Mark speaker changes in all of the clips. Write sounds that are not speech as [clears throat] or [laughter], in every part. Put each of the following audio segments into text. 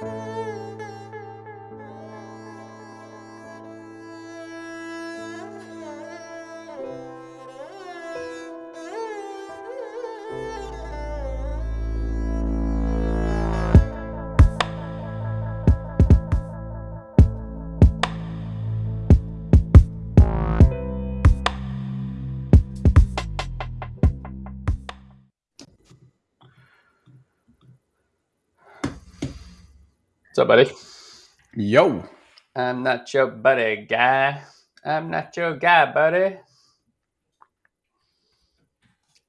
Speaker 1: Música What's up, buddy?
Speaker 2: Yo.
Speaker 1: I'm not your buddy, guy. I'm not your guy, buddy.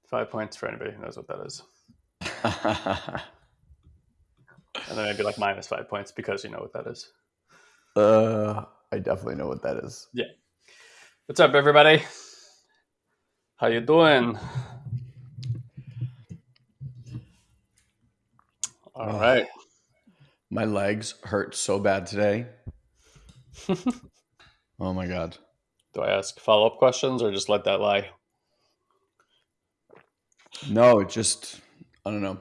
Speaker 1: Five points for anybody who knows what that is. [laughs] And then maybe like minus five points because you know what that is.
Speaker 2: uh, I definitely know what that is. Yeah.
Speaker 1: What's up, everybody? How you doing? All
Speaker 2: Oh.
Speaker 1: right.
Speaker 2: My legs hurt so bad today. [laughs] Oh my god.
Speaker 1: Do I ask follow up questions or just let that lie?
Speaker 2: No, it just I don't know.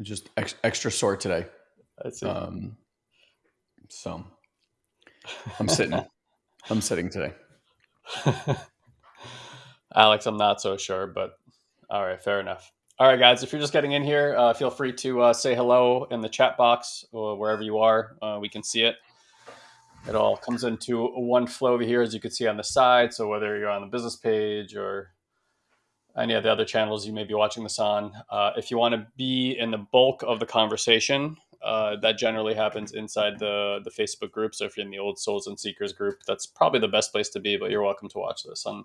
Speaker 2: Just ex- extra sore today.
Speaker 1: I see.
Speaker 2: Um, so I'm sitting. [laughs] I'm sitting today. [laughs]
Speaker 1: Alex, I'm not so sure, but all right, fair enough. All right, guys, if you're just getting in here, uh, feel free to uh, say hello in the chat box or wherever you are. Uh, we can see it. It all comes into one flow over here, as you can see on the side. So whether you're on the business page or any of the other channels you may be watching this on, uh, if you want to be in the bulk of the conversation, uh, that generally happens inside the the Facebook group. So if you're in the Old Souls and Seekers group, that's probably the best place to be. But you're welcome to watch this on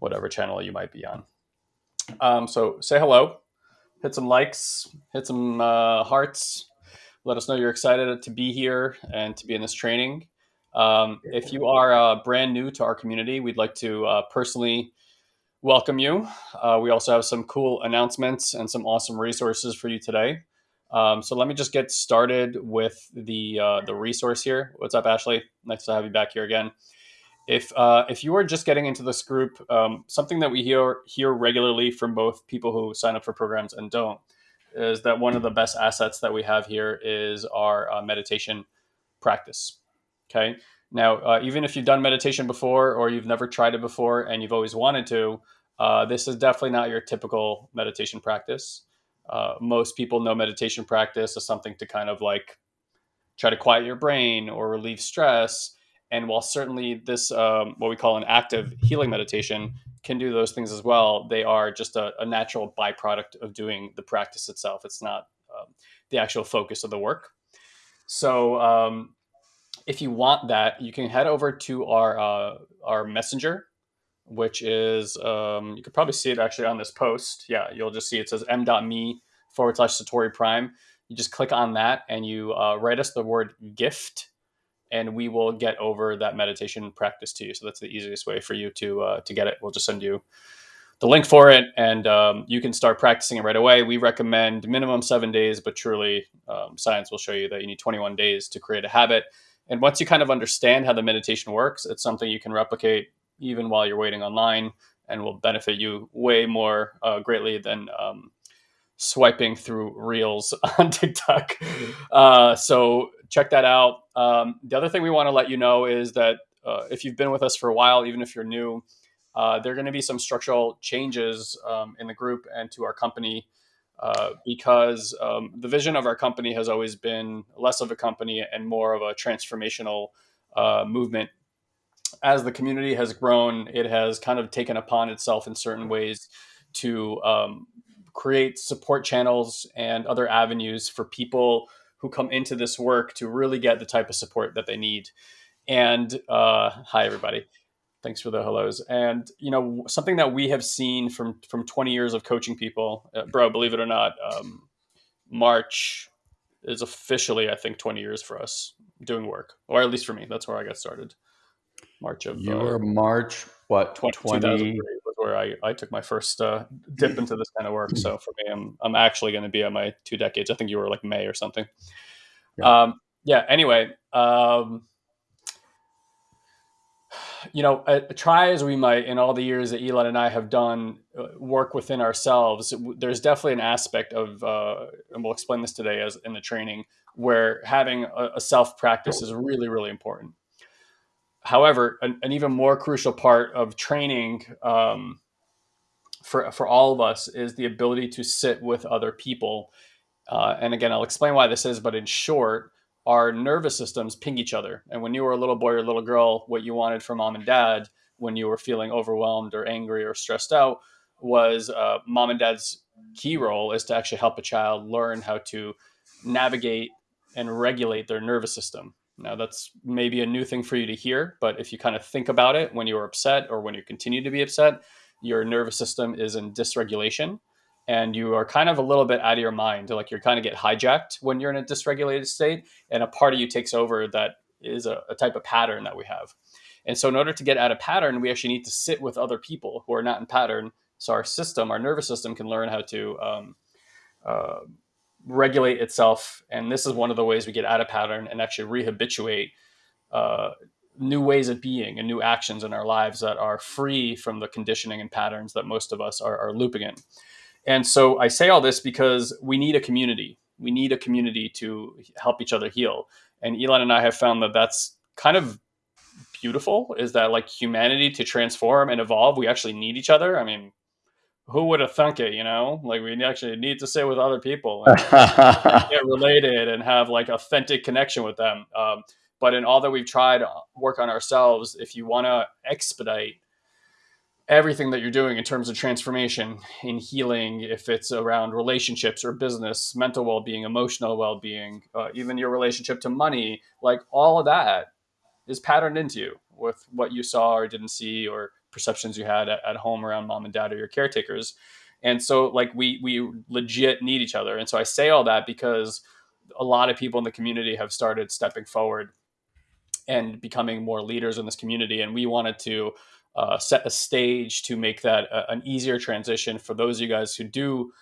Speaker 1: whatever channel you might be on. Um, so say hello, hit some likes, hit some uh, hearts. Let us know you're excited to be here and to be in this training. Um, if you are uh, brand new to our community, we'd like to uh, personally welcome you. Uh, we also have some cool announcements and some awesome resources for you today. Um, so let me just get started with the uh, the resource here. What's up, Ashley? Nice to have you back here again. If uh, if you are just getting into this group, um, something that we hear hear regularly from both people who sign up for programs and don't is that one of the best assets that we have here is our uh, meditation practice. Okay. Now, uh, even if you've done meditation before or you've never tried it before and you've always wanted to, uh, this is definitely not your typical meditation practice. Uh, most people know meditation practice as something to kind of like try to quiet your brain or relieve stress. And while certainly this, um, what we call an active healing meditation, can do those things as well, they are just a, a natural byproduct of doing the practice itself. It's not um, the actual focus of the work. So, um, if you want that, you can head over to our uh, our messenger, which is um, you could probably see it actually on this post. Yeah, you'll just see it says m.me forward slash Satori Prime. You just click on that and you uh, write us the word gift, and we will get over that meditation practice to you. So that's the easiest way for you to uh, to get it. We'll just send you the link for it, and um, you can start practicing it right away. We recommend minimum seven days, but truly, um, science will show you that you need 21 days to create a habit. And once you kind of understand how the meditation works, it's something you can replicate even while you're waiting online, and will benefit you way more uh, greatly than um, swiping through reels [laughs] on TikTok. Uh, so check that out. Um, the other thing we want to let you know is that uh, if you've been with us for a while, even if you're new, uh, there are going to be some structural changes um, in the group and to our company uh, because um, the vision of our company has always been less of a company and more of a transformational uh, movement. As the community has grown, it has kind of taken upon itself in certain ways to um, create support channels and other avenues for people who come into this work to really get the type of support that they need. And uh, hi, everybody. Thanks for the hellos. And you know something that we have seen from from 20 years of coaching people, uh, bro. Believe it or not, um, March is officially, I think, 20 years for us doing work, or at least for me. That's where I got started. March of uh,
Speaker 2: Your March what
Speaker 1: 20,
Speaker 2: 20
Speaker 1: 2003 was where I, I took my first uh, dip into this kind of work. So for me, I'm, I'm actually going to be at my two decades. I think you were like May or something.
Speaker 2: Yeah.
Speaker 1: Um, yeah. Anyway, um, you know, uh, try as we might in all the years that Elon and I have done uh, work within ourselves, there's definitely an aspect of, uh, and we'll explain this today as in the training, where having a, a self practice is really, really important. However, an, an, even more crucial part of training um, for for all of us is the ability to sit with other people. Uh, and again, I'll explain why this is, but in short, our nervous systems ping each other. And when you were a little boy or little girl, what you wanted from mom and dad when you were feeling overwhelmed or angry or stressed out was uh, mom and dad's key role is to actually help a child learn how to navigate and regulate their nervous system. Now, that's maybe a new thing for you to hear, but if you kind of think about it when you're upset or when you continue to be upset, your nervous system is in dysregulation and you are kind of a little bit out of your mind. Like you're kind of get hijacked when you're in a dysregulated state, and a part of you takes over that is a, a, type of pattern that we have. And so, in order to get out of pattern, we actually need to sit with other people who are not in pattern. So our system, our nervous system, can learn how to um, uh, regulate itself. And this is one of the ways we get out of pattern and actually rehabituate uh, new ways of being and new actions in our lives that are free from the conditioning and patterns that most of us are, are looping in. And so I say all this because we need a community. We need a community to help each other heal. And Elon and I have found that that's kind of beautiful is that like humanity to transform and evolve, we actually need each other. I mean, who would have thunk it, you know? Like we actually need to sit with other people [laughs] and get related and have like authentic connection with them. Um, but in all that we've tried to work on ourselves, if you want to expedite everything that you're doing in terms of transformation in healing, if it's around relationships or business, mental well being, emotional well being, uh, even your relationship to money, like all of that is patterned into you with what you saw or didn't see or perceptions you had at, at home around mom and dad or your caretakers. And so, like, we, we legit need each other. And so, I say all that because a lot of people in the community have started stepping forward and becoming more leaders in this community. And we wanted to uh, set a stage to make that a, an easier transition for those of you guys who do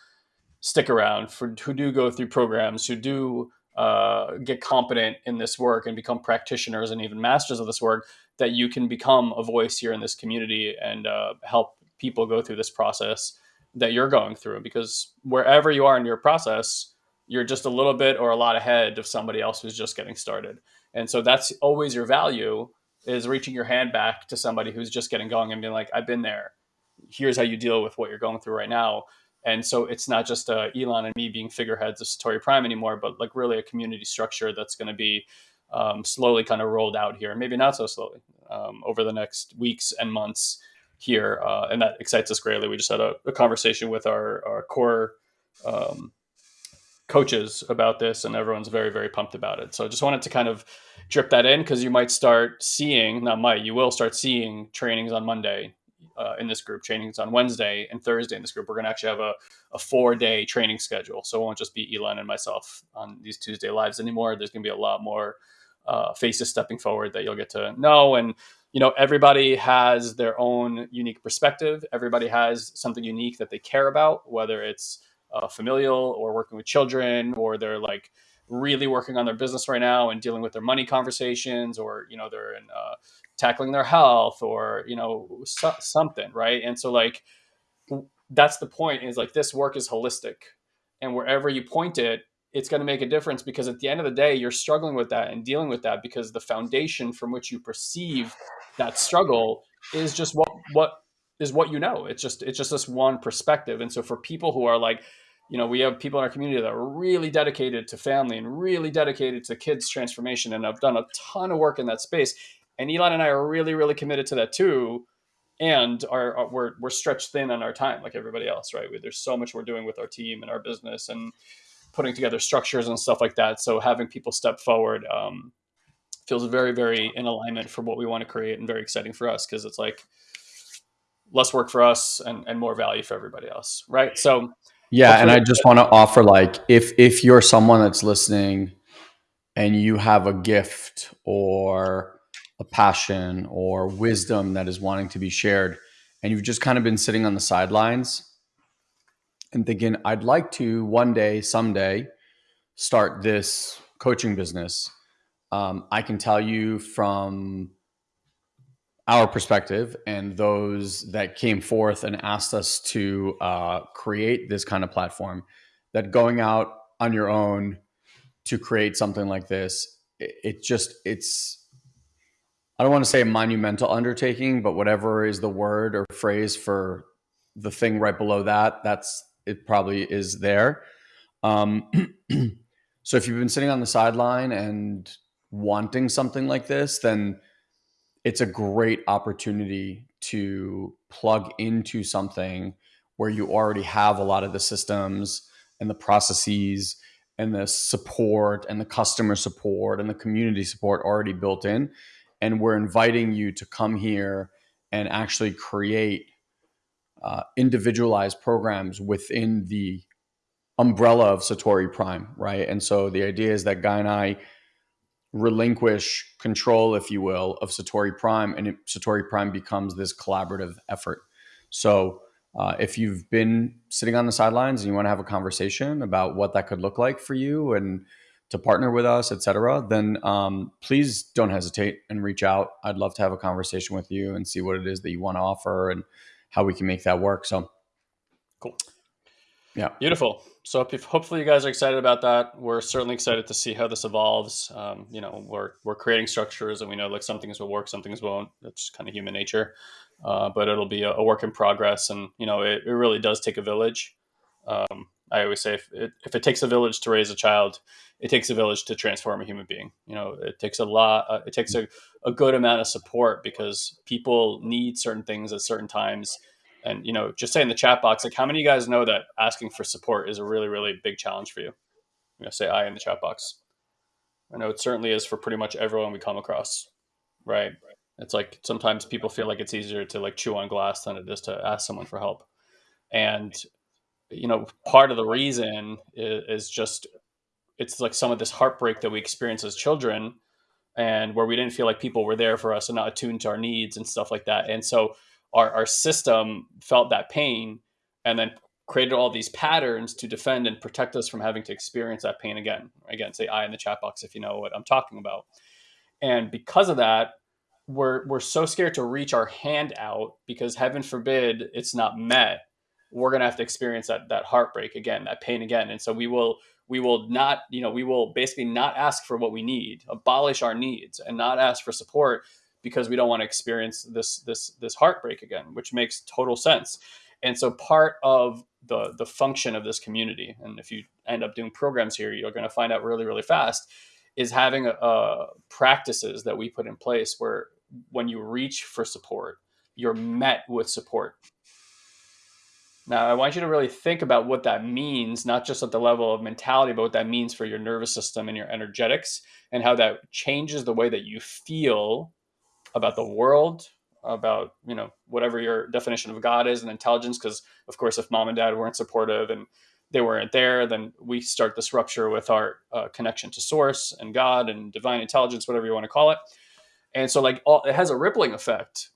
Speaker 1: stick around, for who do go through programs, who do uh, get competent in this work and become practitioners and even masters of this work, that you can become a voice here in this community and uh, help people go through this process that you're going through. Because wherever you are in your process, you're just a little bit or a lot ahead of somebody else who's just getting started. And so that's always your value is reaching your hand back to somebody who's just getting going and being like, I've been there. Here's how you deal with what you're going through right now. And so it's not just uh, Elon and me being figureheads of Satori Prime anymore, but like really a community structure that's going to be um, slowly kind of rolled out here, maybe not so slowly um, over the next weeks and months here. Uh, and that excites us greatly. We just had a, a conversation with our, our core um, coaches about this, and everyone's very, very pumped about it. So I just wanted to kind of drip that in because you might start seeing, not might, you will start seeing trainings on Monday uh, in this group, trainings on Wednesday and Thursday in this group. We're going to actually have a, a four day training schedule. So it won't just be Elon and myself on these Tuesday lives anymore. There's going to be a lot more uh, faces stepping forward that you'll get to know. And, you know, everybody has their own unique perspective. Everybody has something unique that they care about, whether it's uh, familial or working with children or they're like really working on their business right now and dealing with their money conversations or you know they're in uh, tackling their health or you know so- something right and so like that's the point is like this work is holistic and wherever you point it it's going to make a difference because at the end of the day you're struggling with that and dealing with that because the foundation from which you perceive that struggle is just what what is what you know. It's just it's just this one perspective. And so for people who are like, you know, we have people in our community that are really dedicated to family and really dedicated to kids transformation and i've done a ton of work in that space. And Elon and I are really, really committed to that too. And are, are we're we're stretched thin on our time, like everybody else, right? We, there's so much we're doing with our team and our business and putting together structures and stuff like that. So having people step forward um, feels very, very in alignment for what we want to create and very exciting for us because it's like less work for us and, and more value for everybody else right so
Speaker 2: yeah and i just want to offer like if if you're someone that's listening and you have a gift or a passion or wisdom that is wanting to be shared and you've just kind of been sitting on the sidelines and thinking i'd like to one day someday start this coaching business. Um, i can tell you from our perspective and those that came forth and asked us to uh, create this kind of platform, that going out on your own to create something like this, it, it just it's I don't want to say a monumental undertaking, but whatever is the word or phrase for the thing right below that, that's it probably is there. Um, [clears throat] so if you've been sitting on the sideline and wanting something like this, then it's a great opportunity to plug into something where you already have a lot of the systems and the processes and the support and the customer support and the community support already built in and we're inviting you to come here and actually create uh, individualized programs within the umbrella of Satori Prime, right? And so the idea is that Guy and I relinquish control, if you will, of Satori Prime, and it, Satori Prime becomes this collaborative effort. So uh, if you've been sitting on the sidelines and you want to have a conversation about what that could look like for you and to partner with us, etc., then um, please don't hesitate and reach out. I'd love to have a conversation with you and see what it is that you want to offer and how we can make that work. So,
Speaker 1: cool.
Speaker 2: Yeah.
Speaker 1: Beautiful. So if, hopefully you guys are excited about that. We're certainly excited to see how this evolves. Um, you know, we're, we're creating structures and we know like some things will work, some things won't. That's kind of human nature. Uh, but it'll be a, a, work in progress. And, you know, it, it really does take a village. Um, I always say if it, if it takes a village to raise a child, it takes a village to transform a human being. You know, it takes a lot. Uh, it takes a, a good amount of support because people need certain things at certain times. And you know, just say in the chat box, like, how many of you guys know that asking for support is a really, really big challenge for you? You know, say I in the chat box. I know it certainly is for pretty much everyone we come across, right? It's like sometimes people feel like it's easier to like chew on glass than it is to ask someone for help. And you know, part of the reason is, is just it's like some of this heartbreak that we experience as children and where we didn't feel like people were there for us and not attuned to our needs and stuff like that. And so our, our system felt that pain and then created all these patterns to defend and protect us from having to experience that pain again. Again, say I in the chat box if you know what I'm talking about. And because of that, we're we're so scared to reach our hand out because heaven forbid it's not met. We're gonna have to experience that that heartbreak again, that pain again. And so we will we will not, you know, we will basically not ask for what we need, abolish our needs, and not ask for support because we don't want to experience this this this heartbreak again, which makes total sense. And so part of the the function of this community, and if you end up doing programs here, you're going to find out really really fast, is having a practices that we put in place where when you reach for support, you're met with support now, I want you to really think about what that means, not just at the level of mentality, but what that means for your nervous system and your energetics, and how that changes the way that you feel about the world, about you know whatever your definition of God is and intelligence. Because of course, if mom and dad weren't supportive and they weren't there, then we start this rupture with our uh, connection to source and God and divine intelligence, whatever you want to call it. And so, like, all, it has a rippling effect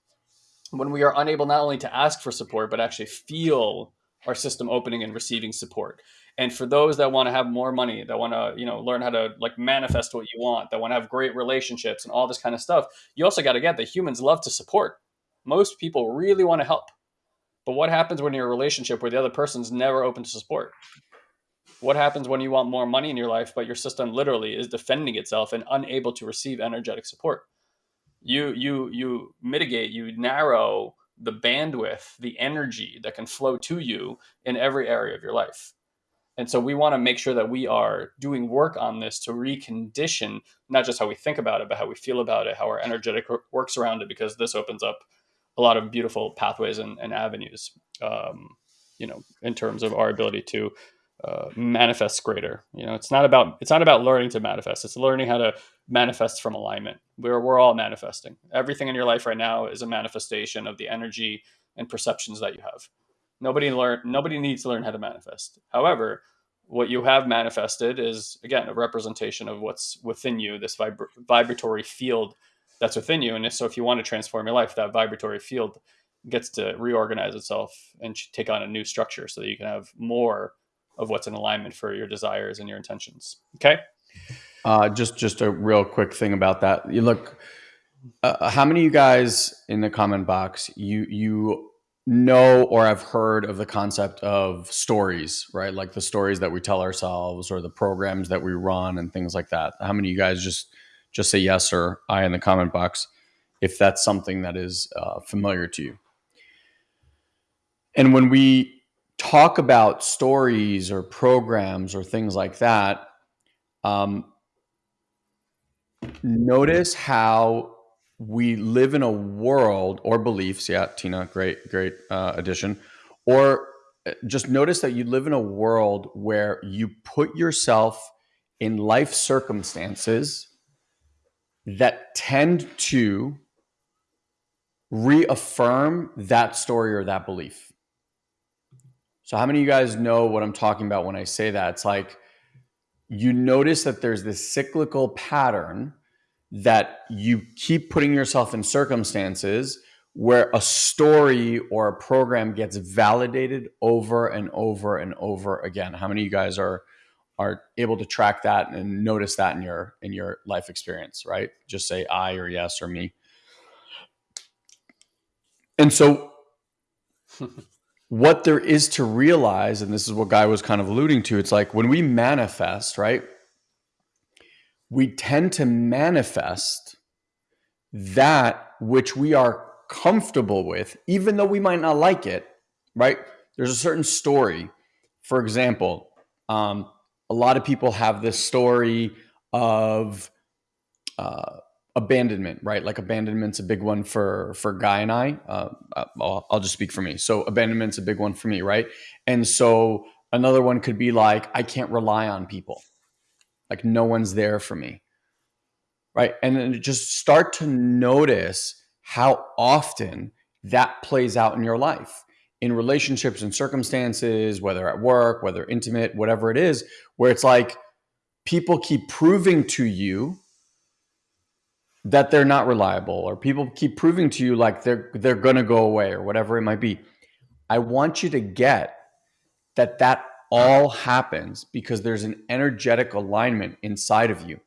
Speaker 1: when we are unable not only to ask for support, but actually feel our system opening and receiving support. And for those that want to have more money, that want to, you know, learn how to like manifest what you want, that want to have great relationships and all this kind of stuff, you also got to get that humans love to support. Most people really want to help. But what happens when you're in a relationship where the other person's never open to support? What happens when you want more money in your life, but your system literally is defending itself and unable to receive energetic support? You you you mitigate you narrow the bandwidth the energy that can flow to you in every area of your life. And so we want to make sure that we are doing work on this to recondition not just how we think about it but how we feel about it how our energetic works around it because this opens up a lot of beautiful pathways and, and avenues um, you know in terms of our ability to uh, manifests greater. You know, it's not about it's not about learning to manifest. It's learning how to manifest from alignment. We're we're all manifesting. Everything in your life right now is a manifestation of the energy and perceptions that you have. Nobody learn nobody needs to learn how to manifest. However, what you have manifested is again a representation of what's within you. This vibra- vibratory field that's within you. And so, if you want to transform your life, that vibratory field gets to reorganize itself and take on a new structure so that you can have more of what's in alignment for your desires and your intentions. Okay.
Speaker 2: Uh, just just a real quick thing about that. You look, uh, how many of you guys in the comment box you you know or have heard of the concept of stories, right? Like the stories that we tell ourselves or the programs that we run and things like that. How many of you guys just just say yes or I in the comment box if that's something that is uh, familiar to you? And when we talk about stories or programs or things like that, um, notice how we live in a world or beliefs. Yeah, Tina, great, great uh, addition. Or uh, just notice that you live in a world where you put yourself in life circumstances that tend to reaffirm that story or that belief. So, how many of you guys know what I'm talking about when I say that? It's like you notice that there's this cyclical pattern that you keep putting yourself in circumstances where a story or a program gets validated over and over and over again. How many of you guys are are able to track that and notice that in your in your life experience, right? Just say I or yes or me. And so [laughs] what there is to realize, and this is what Guy was kind of alluding to, it's like when we manifest, right? We tend to manifest that which we are comfortable with, even though we might not like it, right? There's a certain story. For example, um, a lot of people have this story of uh, abandonment, right? Like abandonment's a big one for for Guy and I. Uh, I'll, I'll just speak for me. So abandonment's a big one for me, right? And so another one could be like I can't rely on people, like no one's there for me, right? And then just start to notice how often that plays out in your life in relationships and circumstances, whether at work, whether intimate, whatever it is, where it's like people keep proving to you that they're not reliable or people keep proving to you like they're they're going to go away or whatever it might be. I want you to get that that all happens because there's an energetic alignment inside of you.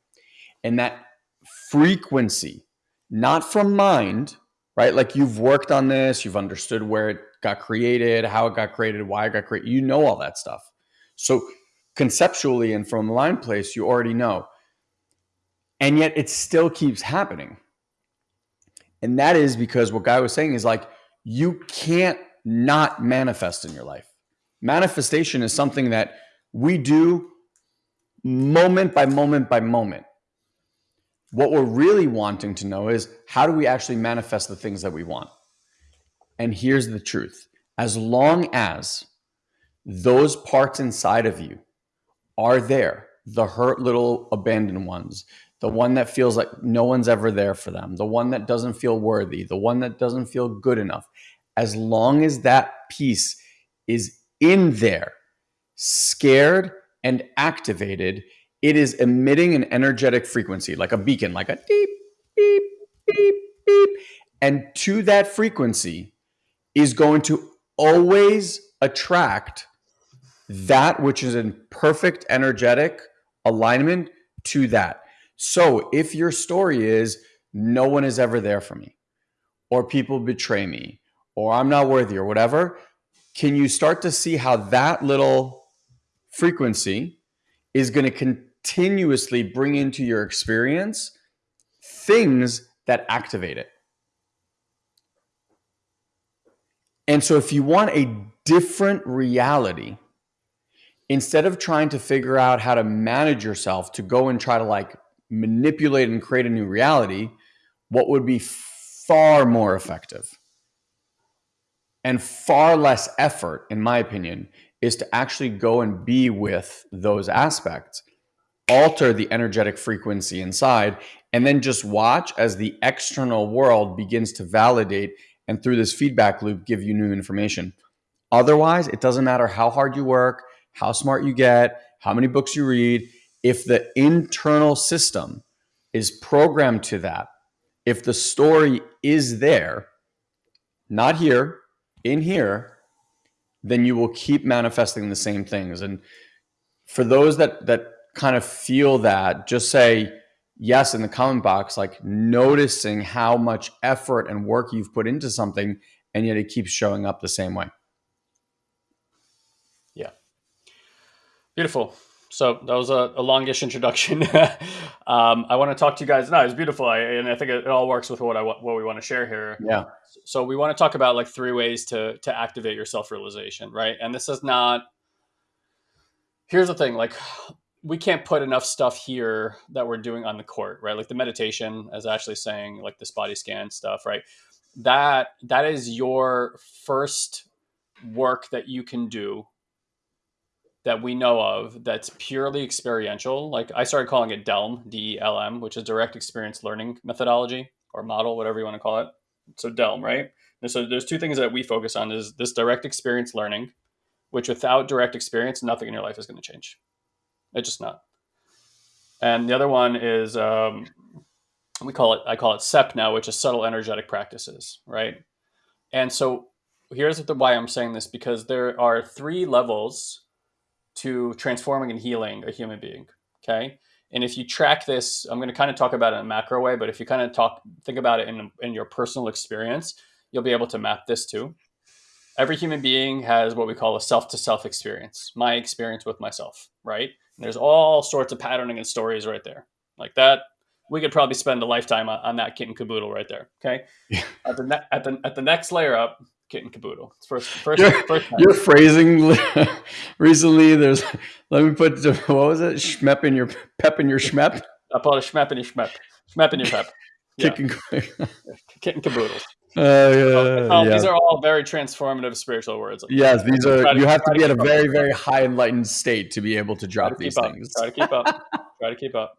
Speaker 2: And that frequency not from mind right? Like you've worked on this you've understood where it got created how it got created why it got created you know all that stuff. So conceptually and from line place you already know and yet it still keeps happening. And that is because what Guy was saying is like, you can't not manifest in your life. Manifestation is something that we do moment by moment by moment. What we're really wanting to know is how do we actually manifest the things that we want? And here's the truth as long as those parts inside of you are there, the hurt little abandoned ones, the one that feels like no one's ever there for them, the one that doesn't feel worthy, the one that doesn't feel good enough. As long as that piece is in there, scared and activated, it is emitting an energetic frequency, like a beacon, like a beep, beep, beep, beep. And to that frequency is going to always attract that which is in perfect energetic alignment to that. So if your story is no one is ever there for me, or people betray me, or I'm not worthy, or whatever, can you start to see how that little frequency is going to continuously bring into your experience things that activate it? And so if you want a different reality, instead of trying to figure out how to manage yourself to go and try to like manipulate and create a new reality, what would be far more effective and far less effort, in my opinion, is to actually go and be with those aspects, alter the energetic frequency inside, and then just watch as the external world begins to validate and through this feedback loop give you new information. Otherwise, it doesn't matter how hard you work, how smart you get, how many books you read if the internal system is programmed to that, if the story is there, not here, in here, then you will keep manifesting the same things. And for those that that kind of feel that, just say, yes, in the comment box, like noticing how much effort and work you've put into something, and yet it keeps showing up the same way.
Speaker 1: Yeah. Beautiful. So that was a, a longish introduction. [laughs] um, I want to talk to you guys. No, it's beautiful, I, and I think it, it, all works with what I what we want to share here.
Speaker 2: Yeah.
Speaker 1: So we want to talk about like three ways to to activate your self realization, right? And this is not. Here's the thing, like we can't put enough stuff here that we're doing on the court, right? Like the meditation, as Ashley's saying, like this body scan stuff, right? That that is your first work that you can do that we know of that's purely experiential. Like I started calling it DELM, D E L M, which is direct experience learning methodology or model, whatever you want to call it. So DELM, right? And so there's two things that we focus on is this direct experience learning, which without direct experience, nothing in your life is going to change. It's just not. And the other one is um, we call it I call it SEP now, which is subtle energetic practices, right? And so here's the why I'm saying this because there are three levels to transforming and healing a human being. Okay. And if you track this, I'm going to kind of talk about it in a macro way, but if you kind of talk, think about it in, in your personal experience, you'll be able to map this too. Every human being has what we call a self to self experience, my experience with myself, right? And there's all sorts of patterning and stories right there. Like that, we could probably spend a lifetime on, on that kit and caboodle right there. Okay. Yeah. At the at the at the next layer up, kit and caboodle. It's first, first,
Speaker 2: your,
Speaker 1: first
Speaker 2: your phrasing [laughs] recently. There's let me put what was it? Schmep in your pep in your schmep.
Speaker 1: I call it schmep in your schmep. Schmep in your pep. [laughs] Yeah. And, kit and caboodle. Uh, [laughs] yeah, oh, yeah. These are all very transformative spiritual words.
Speaker 2: Yes, these are. To, you have to be at a very, very high enlightened state to be able to drop to these
Speaker 1: up.
Speaker 2: things.
Speaker 1: Try to keep up. Try to keep up.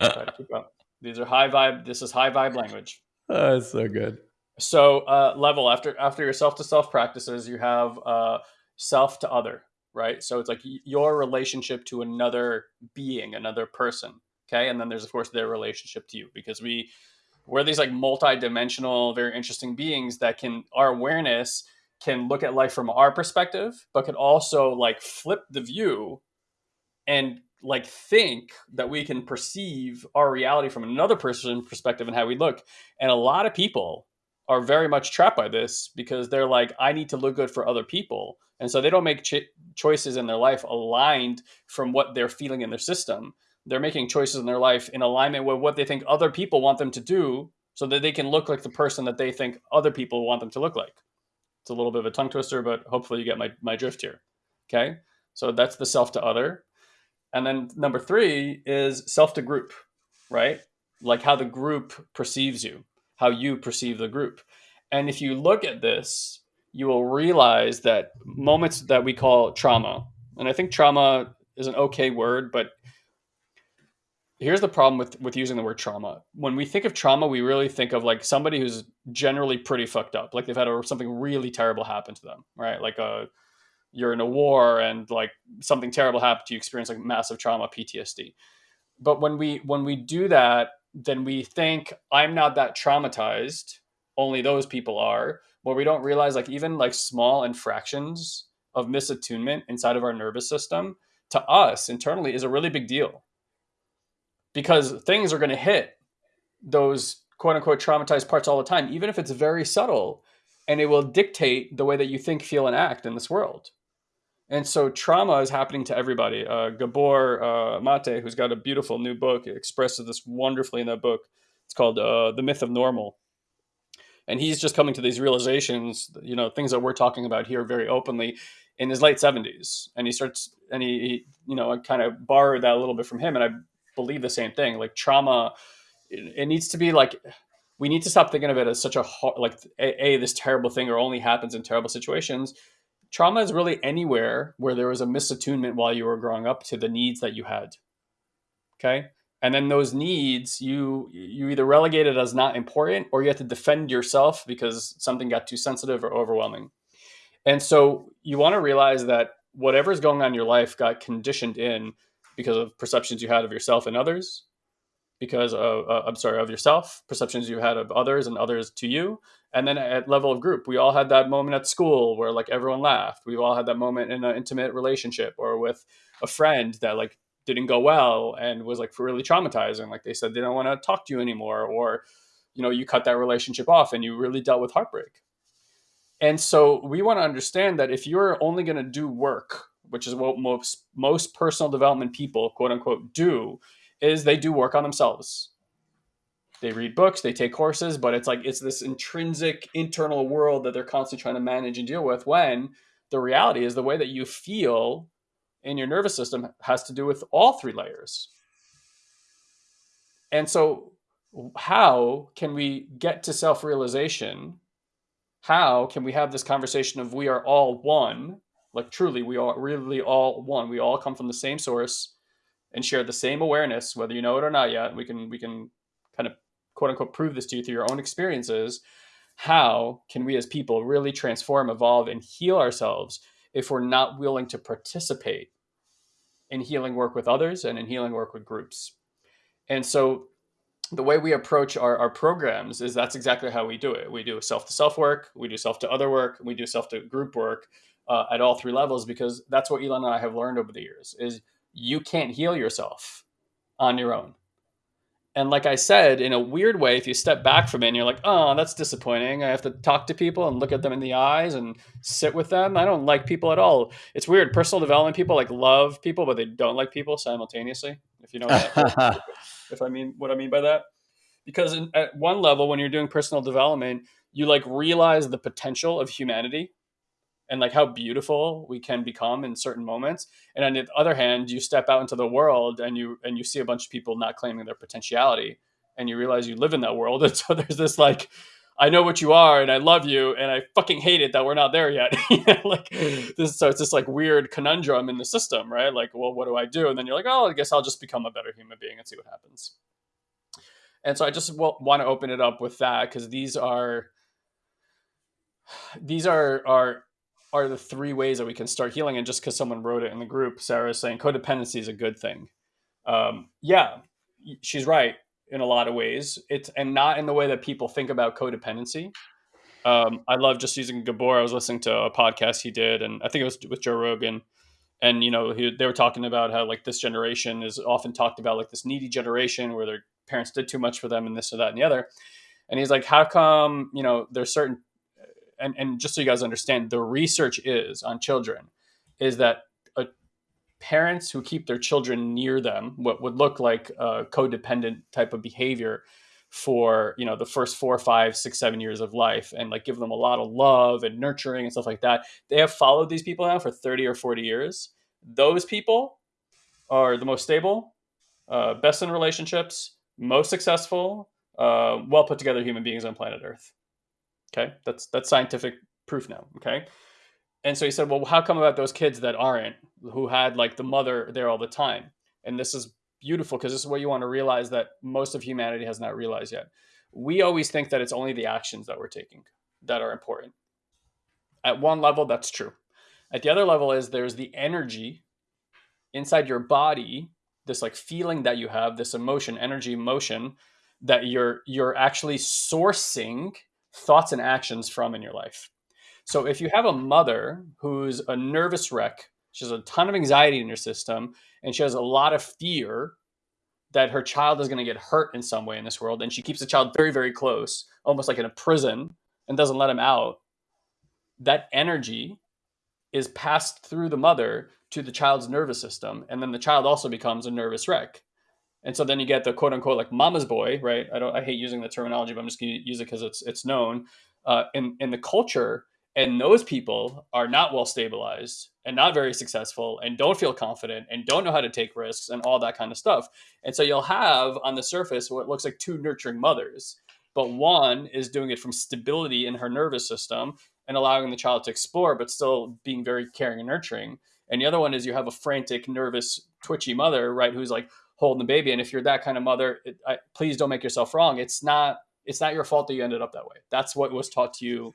Speaker 1: Try to keep up. These are high vibe. This is high vibe language.
Speaker 2: Oh, that's so good.
Speaker 1: So uh, level after after your self to self practices, you have uh, self to other, right? So it's like your relationship to another being, another person. Okay, and then there's of course their relationship to you because we we're these like multi-dimensional, very interesting beings that can our awareness can look at life from our perspective, but can also like flip the view and like think that we can perceive our reality from another person's perspective and how we look. And a lot of people are very much trapped by this because they're like, I need to look good for other people. And so they don't make ch- choices in their life aligned from what they're feeling in their system. They're making choices in their life in alignment with what they think other people want them to do so that they can look like the person that they think other people want them to look like. It's a little bit of a tongue twister, but hopefully you get my, my drift here. Okay. So that's the self to other. And then number three is self to group, right? Like how the group perceives you how you perceive the group. And if you look at this, you will realize that moments that we call trauma, and I think trauma is an okay word, but here's the problem with with using the word trauma. When we think of trauma, we really think of like somebody who's generally pretty fucked up, like they've had a, something really terrible happen to them, right? Like a uh, you're in a war and like something terrible happened to you, experience like massive trauma, PTSD. But when we when we do that, then we think I'm not that traumatized. Only those people are. But we don't realize like even like small infractions of misattunement inside of our nervous system to us internally is a really big deal. Because things are going to hit those quote unquote traumatized parts all the time, even if it's very subtle, and it will dictate the way that you think, feel, and act in this world. And so trauma is happening to everybody. Uh, Gabor uh, Mate, who's got a beautiful new book, expresses this wonderfully in that book. It's called uh, The Myth of Normal. And he's just coming to these realizations, you know, things that we're talking about here very openly in his late 70s. And he starts, and he, he you know, I kind of borrowed that a little bit from him. And I believe the same thing. Like trauma, it, it needs to be like, we need to stop thinking of it as such a, like, a, a this terrible thing or only happens in terrible situations trauma is really anywhere where there was a misattunement while you were growing up to the needs that you had. Okay. And then those needs, you you either relegated as not important or you have to defend yourself because something got too sensitive or overwhelming. And so you want to realize that whatever's going on in your life got conditioned in because of perceptions you had of yourself and others, because of uh, I'm sorry of yourself, perceptions you had of others and others to you, and then at level of group, we all had that moment at school where like everyone laughed. We've all had that moment in an intimate relationship or with a friend that like didn't go well and was like really traumatizing. Like they said they don't want to talk to you anymore, or you know you cut that relationship off and you really dealt with heartbreak. And so we want to understand that if you're only going to do work, which is what most most personal development people, quote unquote, do, is they do work on themselves. They read books, they take courses, but it's like it's this intrinsic internal world that they're constantly trying to manage and deal with when the reality is the way that you feel in your nervous system has to do with all three layers. And so how can we get to self-realization how can we have this conversation of we are all one like truly we are really all one we all come from the same source and share the same awareness whether you know it or not yet we can we can kind of quote unquote prove this to you through your own experiences how can we as people really transform evolve and heal ourselves if we're not willing to participate in healing work with others and in healing work with groups and so the way we approach our, our programs is that's exactly how we do it. We do self to self work, we do self to other work, we do self to group work uh, at all three levels because that's what Elon and I have learned over the years is you can't heal yourself on your own. And like I said, in a weird way, if you step back from it and you're like, oh, that's disappointing. I have to talk to people and look at them in the eyes and sit with them. I don't like people at all. It's weird. Personal development people like love people, but they don't like people simultaneously. If you know that. [laughs] if I mean what I mean by that. Because in, at one level, when you're doing personal development, you like realize the potential of humanity and like how beautiful we can become in certain moments. And on the other hand, you step out into the world and you and you see a bunch of people not claiming their potentiality, and you realize you live in that world. [laughs] And so there's this like I know what you are and I love you and I fucking hate it that we're not there yet. [laughs] like mm. this so it's this like weird conundrum in the system, right? Like, well, what do I do? And then you're like, oh, I guess I'll just become a better human being and see what happens. And so I just want to open it up with that because these are these are are are the three ways that we can start healing. And just because someone wrote it in the group, Sarah is saying codependency is a good thing. Um, yeah, she's right in a lot of ways. It's and not in the way that people think about codependency. Um, I love just using Gabor. I was listening to a podcast he did, and I think it was with Joe Rogan. And you know, he, they were talking about how like this generation is often talked about like this needy generation where their parents did too much for them, and this or that and the other. And he's like, how come you know there's certain and and just so you guys understand, the research is on children is that parents who keep their children near them, what would look like a codependent type of behavior for you know the first four five six seven years of life and like give them a lot of love and nurturing and stuff like that they have followed these people now for 30 or 40 years. Those people are the most stable uh, best in relationships most successful uh, well put together human beings on planet earth okay that's that's scientific proof now okay and so he said, well, how come about those kids that aren't, who had like the mother there all the time? And this is beautiful because this is what you want to realize that most of humanity has not realized yet. We always think that it's only the actions that we're taking that are important. At one level, that's true. At the other level is there's the energy inside your body, this like feeling that you have, this emotion, energy, motion that you're you're actually sourcing thoughts and actions from in your life. So if you have a mother who's a nervous wreck, she has a ton of anxiety in her system, and she has a lot of fear that her child is going to get hurt in some way in this world, and she keeps the child very, very close, almost like in a prison, and doesn't let him out, that energy is passed through the mother to the child's nervous system, and then the child also becomes a nervous wreck. And so then you get the quote unquote like mama's boy, right? I don't I hate using the terminology, but I'm just gonna use it because it's it's known. Uh, in in the culture, and those people are not well stabilized and not very successful and don't feel confident and don't know how to take risks and all that kind of stuff. And so you'll have on the surface what looks like two nurturing mothers, but one is doing it from stability in her nervous system and allowing the child to explore, but still being very caring and nurturing. And the other one is you have a frantic, nervous, twitchy mother, right, who's like holding the baby. And if you're that kind of mother, it, I, please don't make yourself wrong. It's not it's not your fault that you ended up that way. That's what was taught to you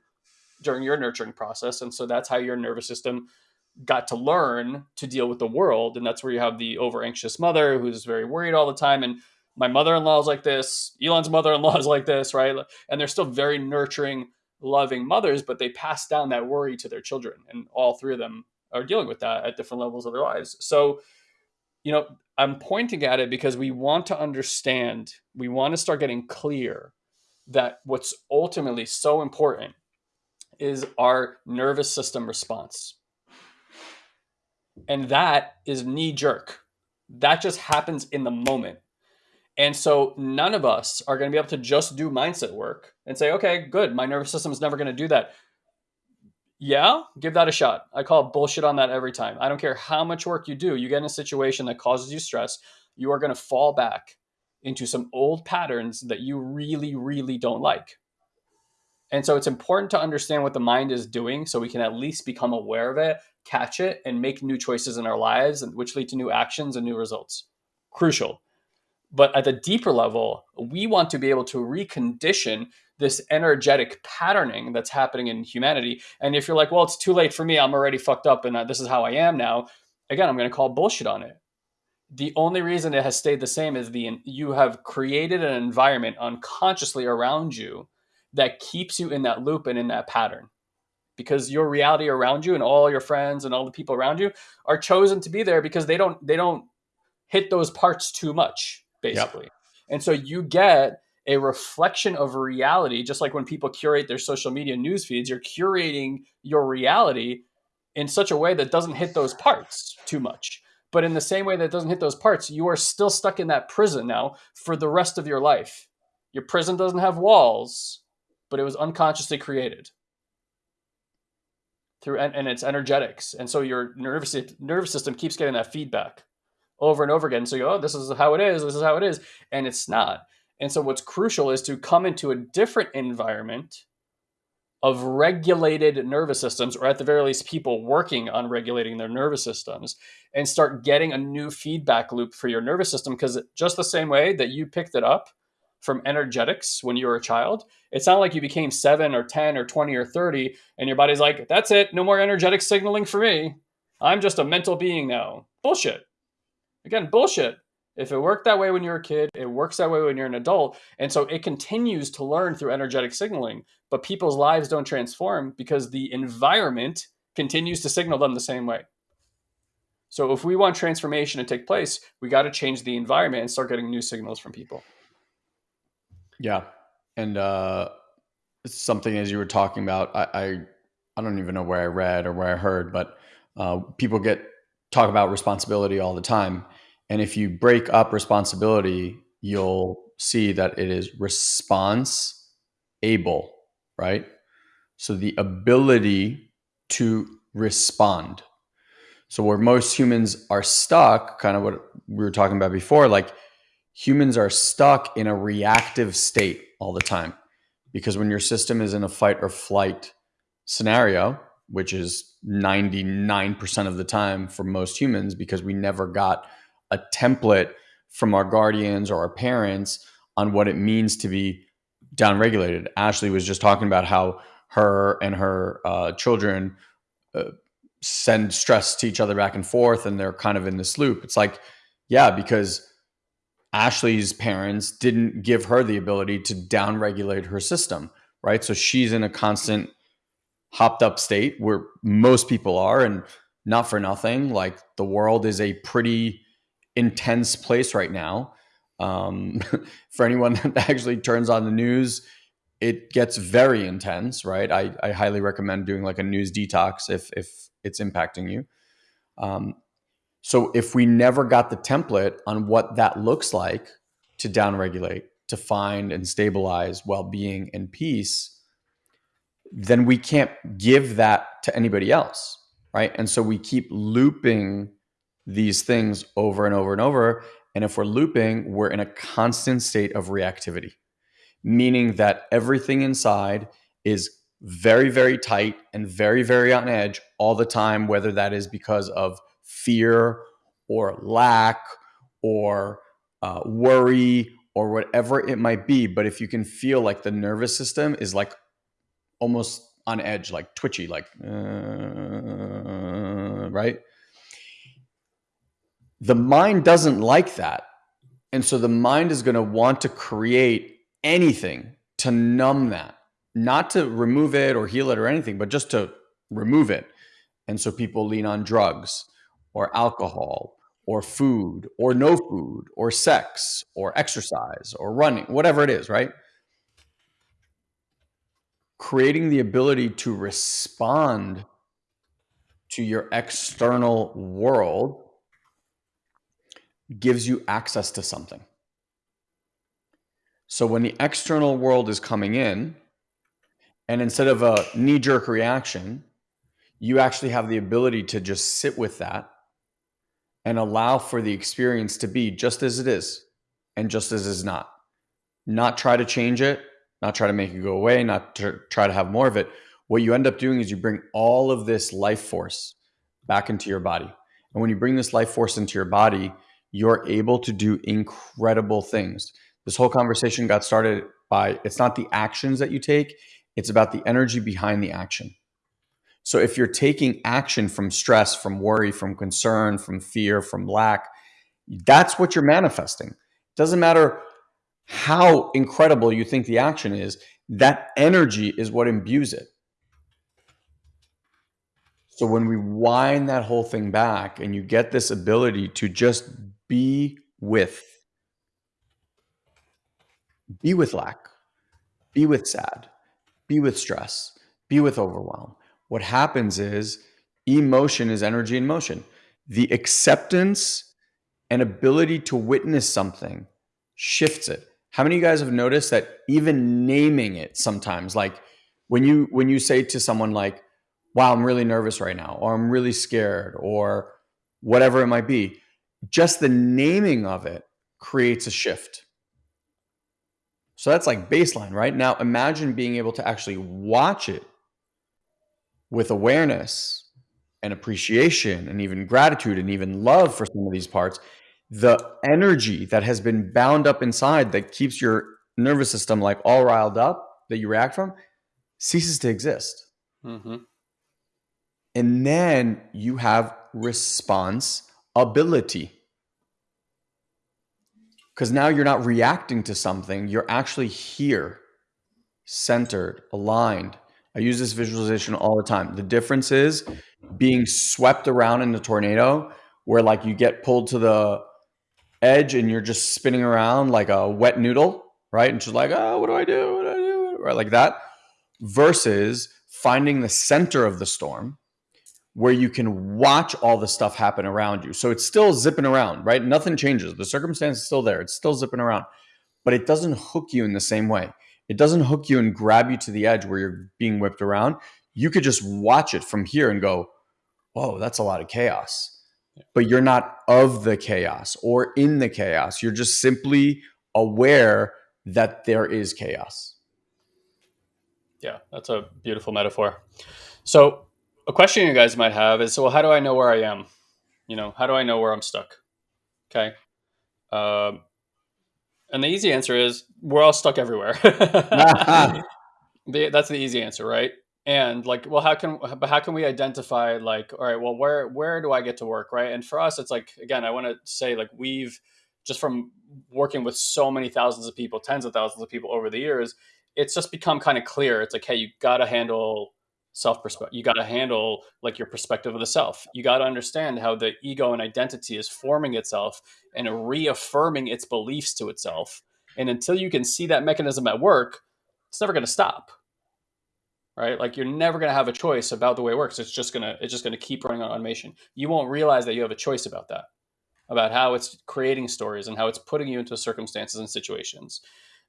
Speaker 1: during your nurturing process. And so that's how your nervous system got to learn to deal with the world. And that's where you have the over anxious mother who's very worried all the time. And my mother in law is like this, Elon's mother in law is like this, right? And they're still very nurturing, loving mothers, but they pass down that worry to their children. And all three of them are dealing with that at different levels of their lives. So, you know, I'm pointing at it because we want to understand, we want to start getting clear that what's ultimately so important is our nervous system response. And that is knee jerk. That just happens in the moment. And so none of us are going to be able to just do mindset work and say, okay, good, my nervous system is never going to do that. Yeah, give that a shot. I call bullshit on that every time. I don't care how much work you do, you get in a situation that causes you stress, you are going to fall back into some old patterns that you really, really don't like. And so it's important to understand what the mind is doing so we can at least become aware of it, catch it, and make new choices in our lives, which lead to new actions and new results. Crucial. But at the deeper level, we want to be able to recondition this energetic patterning that's happening in humanity. And if you're like, well, it's too late for me, I'm already fucked up and uh, this is how I am now, again, I'm going to call bullshit on it. The only reason it has stayed the same is the you have created an environment unconsciously around you that keeps you in that loop and in that pattern because your reality around you and all your friends and all the people around you are chosen to be there because they don't they don't hit those parts too much basically yep. and so you get a reflection of reality just like when people curate their social media news feeds you're curating your reality in such a way that doesn't hit those parts too much but in the same way that doesn't hit those parts you are still stuck in that prison now for the rest of your life your prison doesn't have walls but it was unconsciously created through and, and its energetics. And so your nervous nervous system keeps getting that feedback over and over again. So you go, oh, this is how it is, this is how it is, and it's not. And so what's crucial is to come into a different environment of regulated nervous systems, or at the very least, people working on regulating their nervous systems, and start getting a new feedback loop for your nervous system. Because just the same way that you picked it up from energetics when you were a child. It's not like you became seven or 10 or 20 or 30 and your body's like, that's it, no more energetic signaling for me. I'm just a mental being now. Bullshit. Again, bullshit. If it worked that way when you're a kid, it works that way when you're an adult. And so it continues to learn through energetic signaling, but people's lives don't transform because the environment continues to signal them the same way. So if we want transformation to take place, we got to change the environment and start getting new signals from people.
Speaker 2: Yeah, and uh, something as you were talking about, I, I, I don't even know where I read or where I heard, but uh, people get talk about responsibility all the time, and if you break up responsibility, you'll see that it is response able, right? So the ability to respond. So where most humans are stuck, kind of what we were talking about before, like humans are stuck in a reactive state all the time because when your system is in a fight or flight scenario, which is 99% of the time for most humans, because we never got a template from our guardians or our parents on what it means to be downregulated. Ashley was just talking about how her and her uh, children uh, send stress to each other back and forth, and they're kind of in this loop. It's like, yeah, because Ashley's parents didn't give her the ability to downregulate her system, right? So she's in a constant hopped up state where most people are, and not for nothing. Like the world is a pretty intense place right now. Um, [laughs] for anyone [laughs] that actually turns on the news, it gets very intense, right? I, I highly recommend doing like a news detox if if it's impacting you. Um, so if we never got the template on what that looks like to downregulate, to find and stabilize well-being and peace, then we can't give that to anybody else, right? And so we keep looping these things over and over and over. And if we're looping, we're in a constant state of reactivity, meaning that everything inside is very, very tight and very, very on edge all the time, whether that is because of fear or lack or uh, worry or whatever it might be. But if you can feel like the nervous system is like almost on edge, like twitchy, like, uh, right? The mind doesn't like that. And so the mind is going to want to create anything to numb that, not to remove it or heal it or anything, but just to remove it. And so people lean on drugs or alcohol or food or no food or sex or exercise or running, whatever it is, right? Creating the ability to respond to your external world gives you access to something. So when the external world is coming in, and instead of a knee jerk reaction, you actually have the ability to just sit with that and allow for the experience to be just as it is and just as is not. Not try to change it, not try to make it go away, not to try to have more of it. What you end up doing is you bring all of this life force back into your body. And when you bring this life force into your body, you're able to do incredible things. This whole conversation got started by it's not the actions that you take, it's about the energy behind the action. So if you're taking action from stress, from worry, from concern, from fear, from lack, that's what you're manifesting. It doesn't matter how incredible you think the action is, that energy is what imbues it. So when we wind that whole thing back and you get this ability to just be with, be with lack, be with sad, be with stress, be with overwhelm. What happens is emotion is energy in motion. The acceptance and ability to witness something shifts it. How many of you guys have noticed that even naming it sometimes, like when you when you say to someone like, wow, I'm really nervous right now, or I'm really scared, or whatever it might be, just the naming of it creates a shift. So that's like baseline, right? Now imagine being able to actually watch it with awareness and appreciation and even gratitude and even love for some of these parts. The energy that has been bound up inside that keeps your nervous system like all riled up that you react from ceases to exist. Mm-hmm. And then you have response ability. Because now you're not reacting to something, you're actually here, centered, aligned. I use this visualization all the time. The difference is being swept around in the tornado, where like you get pulled to the edge and you're just spinning around like a wet noodle, right? And she's like, oh, what do I do? What do I do? Right, like that. Versus finding the center of the storm where you can watch all the stuff happen around you. So it's still zipping around, right? Nothing changes. The circumstance is still there. It's still zipping around, but it doesn't hook you in the same way. It doesn't hook you and grab you to the edge where you're being whipped around. You could just watch it from here and go, whoa, that's a lot of chaos. But you're not of the chaos or in the chaos. You're just simply aware that there is chaos.
Speaker 1: Yeah, that's a beautiful metaphor. So a question you guys might have is, so well, how do I know where I am? You know, how do I know where I'm stuck? Okay. Um, and the easy answer is we're all stuck everywhere. [laughs] [laughs] the, that's the easy answer, right? And like, well, how can but how can we identify like, all right, well, where where do I get to work, right? And for us, it's like again, I want to say like we've just from working with so many thousands of people, tens of thousands of people over the years, it's just become kind of clear. It's like, hey, you got to handle self perspective. You got to handle like your perspective of the self. You got to understand how the ego and identity is forming itself and reaffirming its beliefs to itself. And until you can see that mechanism at work, it's never going to stop. Right? Like you're never going to have a choice about the way it works. It's just going to it's just going to keep running on automation. You won't realize that you have a choice about that. About how it's creating stories and how it's putting you into circumstances and situations.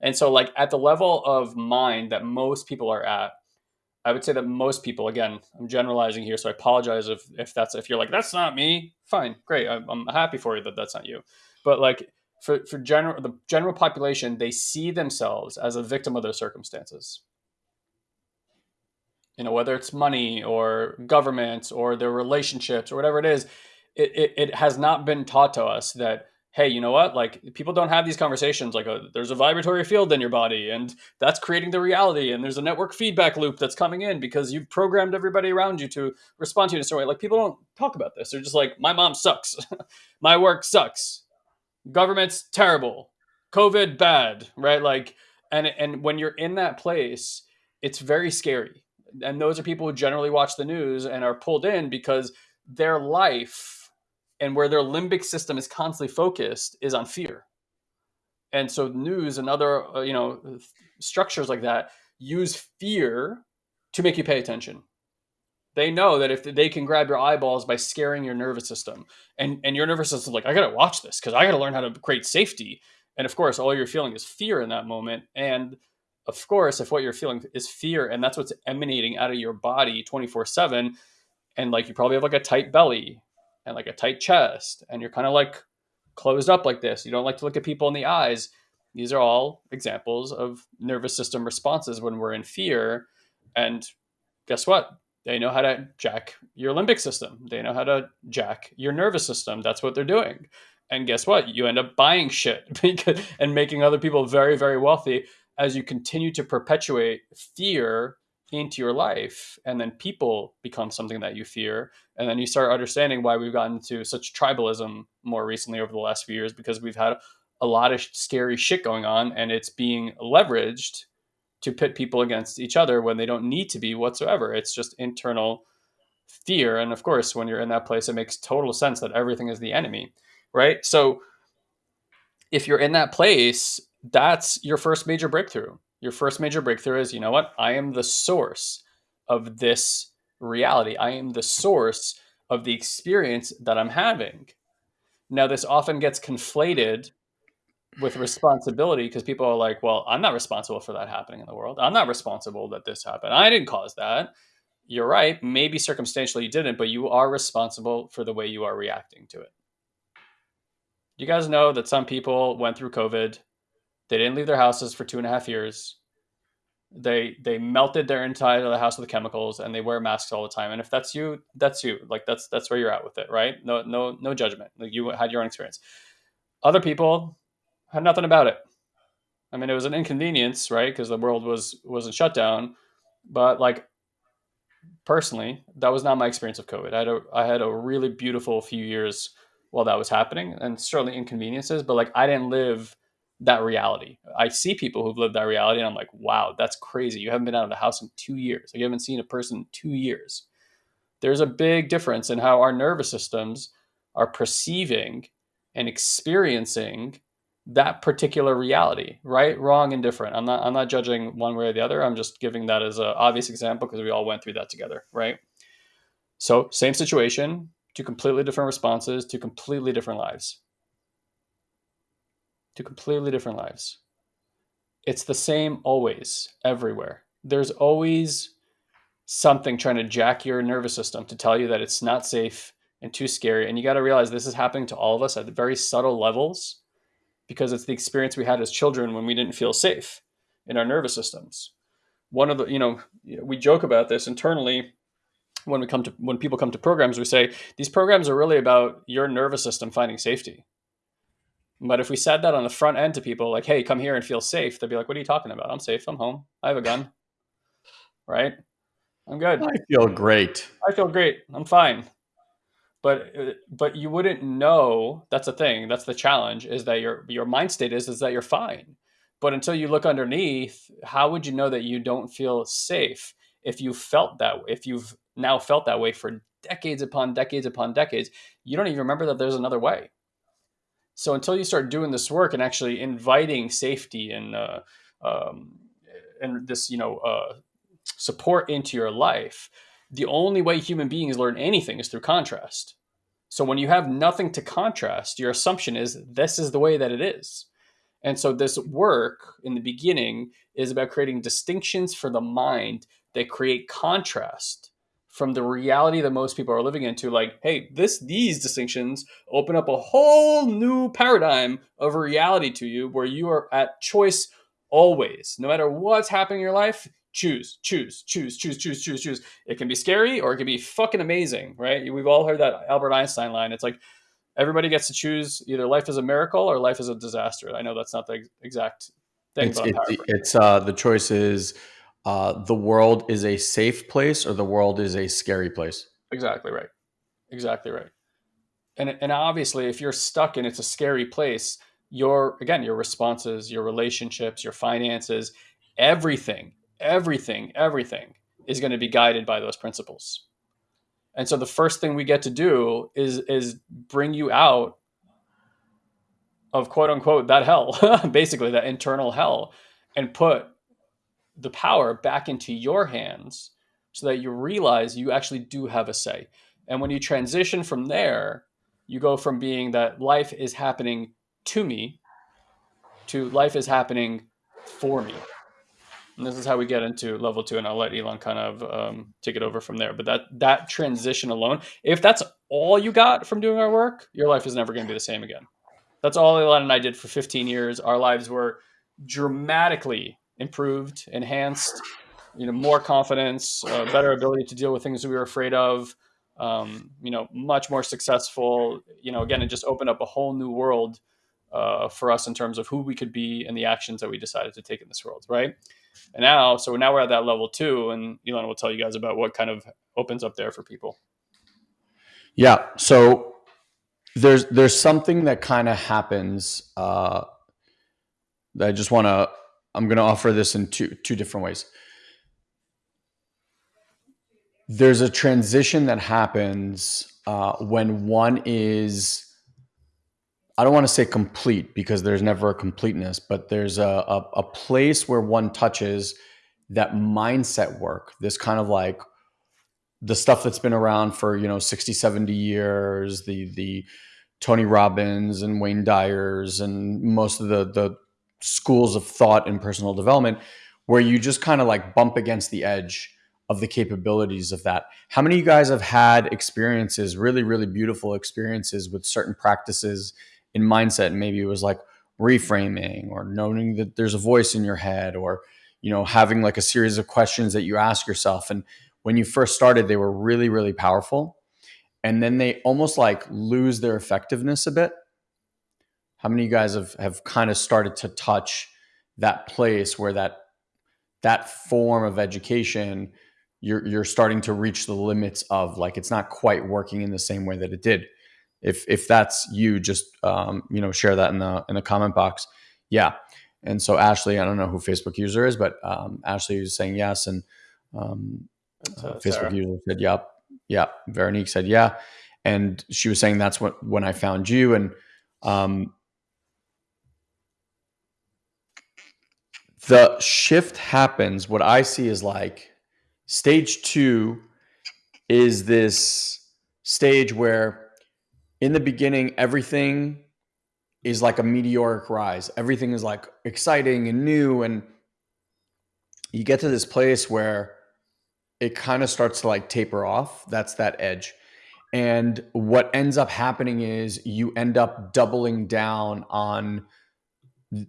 Speaker 1: And so like at the level of mind that most people are at, I would say that most people, again, I'm generalizing here, so I apologize if if that's if you're like that's not me. Fine, great, I'm, I'm happy for you that that's not you. But like for for general the general population, they see themselves as a victim of their circumstances. You know, whether it's money or government or their relationships or whatever it is, it, it, it has not been taught to us that hey, you know what? Like people don't have these conversations. Like uh, there's a vibratory field in your body, and that's creating the reality. And there's a network feedback loop that's coming in because you've programmed everybody around you to respond to you in a certain way. Like people don't talk about this. They're just like, my mom sucks, [laughs] my work sucks, government's terrible, COVID bad, right? Like, and and when you're in that place, it's very scary. And those are people who generally watch the news and are pulled in because their life and where their limbic system is constantly focused is on fear. And so news and other uh, you know structures like that use fear to make you pay attention. They know that if they can grab your eyeballs by scaring your nervous system and and your nervous system like i gotta watch this because i gotta learn how to create safety. And of course all you're feeling is fear in that moment. And of course if what you're feeling is fear and that's what's emanating out of your body 24 7 and like you probably have like a tight belly and like a tight chest and you're kind of like closed up like this. You don't like to look at people in the eyes. These are all examples of nervous system responses when we're in fear and guess what? They know how to jack your limbic system. They know how to jack your nervous system. That's what they're doing. And guess what? You end up buying shit [laughs] and making other people very very wealthy as you continue to perpetuate fear into your life and then people become something that you fear and then you start understanding why we've gotten to such tribalism more recently over the last few years because we've had a lot of scary shit going on and it's being leveraged to pit people against each other when they don't need to be whatsoever. It's just internal fear and of course when you're in that place it makes total sense that everything is the enemy right? So if you're in that place that's your first major breakthrough your first major breakthrough is you know what? I am the source of this reality. I am the source of the experience that I'm having. Now, this often gets conflated with responsibility because people are like, well, I'm not responsible for that happening in the world. I'm not responsible that this happened. I didn't cause that. You're right. Maybe circumstantially you didn't, but you are responsible for the way you are reacting to it. You guys know that some people went through COVID they didn't leave their houses for two and a half years. They they melted their entire the house with chemicals, and they wear masks all the time. And if that's you, that's you. Like that's that's where you're at with it, right? No no no judgment. Like you had your own experience. Other people had nothing about it. I mean, it was an inconvenience, right? Because the world was was in shutdown. But like personally, that was not my experience of COVID. I had a I had a really beautiful few years while that was happening, and certainly inconveniences. But like I didn't live that reality. I see people who've lived that reality and I'm like, wow, that's crazy. You haven't been out of the house in two years. Like you haven't seen a person in two years. There's a big difference in how our nervous systems are perceiving and experiencing that particular reality, right, wrong, and different. I'm not I'm not judging one way or the other. I'm just giving that as an obvious example because we all went through that together, right? So same situation, two completely different responses, two completely different lives to completely different lives. It's the same always, everywhere. There's always something trying to jack your nervous system to tell you that it's not safe and too scary. And you got to realize this is happening to all of us at very subtle levels because it's the experience we had as children when we didn't feel safe in our nervous systems. One of the, you know, we joke about this internally when we come to when people come to programs we say these programs are really about your nervous system finding safety but if we said that on the front end to people, like, hey, come here and feel safe, they'd be like, what are you talking about? I'm safe. I'm home. I have a gun. right? I'm good.
Speaker 2: I feel great.
Speaker 1: I feel great. I'm fine. But uh, but you wouldn't know. That's the thing. That's the challenge. Is that your your mind state is is that you're fine. But until you look underneath, how would you know that you don't feel safe if you felt that? If you've now felt that way for decades upon decades upon decades, you don't even remember that there's another way. So until you start doing this work and actually inviting safety and uh, um, and this you know uh, support into your life, the only way human beings learn anything is through contrast. So when you have nothing to contrast, your assumption is this is the way that it is. And so this work in the beginning is about creating distinctions for the mind that create contrast from the reality that most people are living into like hey this these distinctions open up a whole new paradigm of reality to you where you are at choice always. No matter what's happening in your life choose choose choose choose choose choose choose. It can be scary or it can be fucking amazing right? We've all heard that albert einstein line. It's like everybody gets to choose either life is a miracle or life is a disaster. I know that's not the exact thing
Speaker 2: it's, it's, it's uh the choice is uh, the world is a safe place or the world is a scary place.
Speaker 1: Exactly right. Exactly right. And and obviously, if you're stuck and it's a scary place, your again your responses, your relationships, your finances, everything, everything, everything is going to be guided by those principles. And so the first thing we get to do is is bring you out of quote unquote that hell, [laughs] basically that internal hell, and put the power back into your hands so that you realize you actually do have a say. And when you transition from there, you go from being that life is happening to me to life is happening for me. And this is how we get into level two, and I'll let Elon kind of um, take it over from there. But that that transition alone, if that's all you got from doing our work, your life is never going to be the same again. That's all Elon and I did for 15 years. Our lives were dramatically improved, enhanced, you know, more confidence, uh, better ability to deal with things that we were afraid of. Um, you know, much more successful. You know, again, it just opened up a whole new world uh, for us in terms of who we could be and the actions that we decided to take in this world, right? And now, so now we're at that level two, and Elon will tell you guys about what kind of opens up there for people.
Speaker 2: Yeah. So there's there's something that kind of happens. Uh, that I just want to. I'm going to offer this in two two different ways. There's a transition that happens uh, when one is I don't want to say complete because there's never a completeness, but there's a, a, a, place where one touches that mindset work, this kind of like the stuff that's been around for, you know, 60, 70 years, the, the Tony Robbins and Wayne Dyers and most of the, the schools of thought in personal development, where you just kind of like bump against the edge of the capabilities of that. How many of you guys have had experiences, really, really beautiful experiences with certain practices in mindset? And maybe it was like reframing or knowing that there's a voice in your head or you know having like a series of questions that you ask yourself. And when you first started they were really really powerful. And then they almost like lose their effectiveness a bit how many of you guys have have kind of started to touch that place where that that form of education you're you're starting to reach the limits of like it's not quite working in the same way that it did if if that's you, just um, you know share that in the in the comment box. Yeah. And so Ashley, I don't know who Facebook user is, but um, Ashley was saying yes, and um, uh, Facebook Sarah. user said yep, yeah. Veronique said yeah, and she was saying that's what when I found you, and um, the shift happens. What I see is like stage two is this stage where in the beginning, everything is like a meteoric rise. Everything is like exciting and new. And you get to this place where it kind of starts to like taper off. That's that edge. And what ends up happening is you end up doubling down on